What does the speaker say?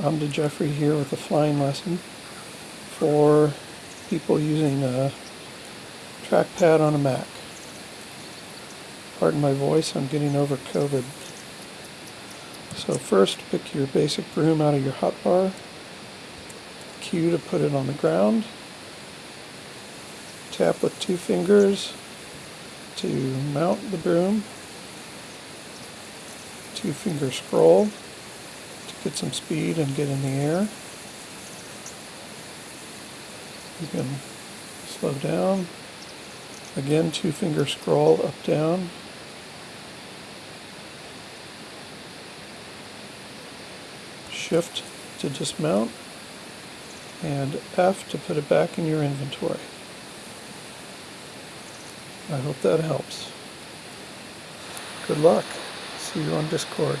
I'm DeJeffrey here with a flying lesson for people using a trackpad on a Mac. Pardon my voice, I'm getting over COVID. So first, pick your basic broom out of your hotbar. Q to put it on the ground. Tap with two fingers to mount the broom. Two finger scroll to get some speed and get in the air. You can slow down. Again, two finger scroll up down. Shift to dismount and F to put it back in your inventory. I hope that helps. Good luck. See you on Discord.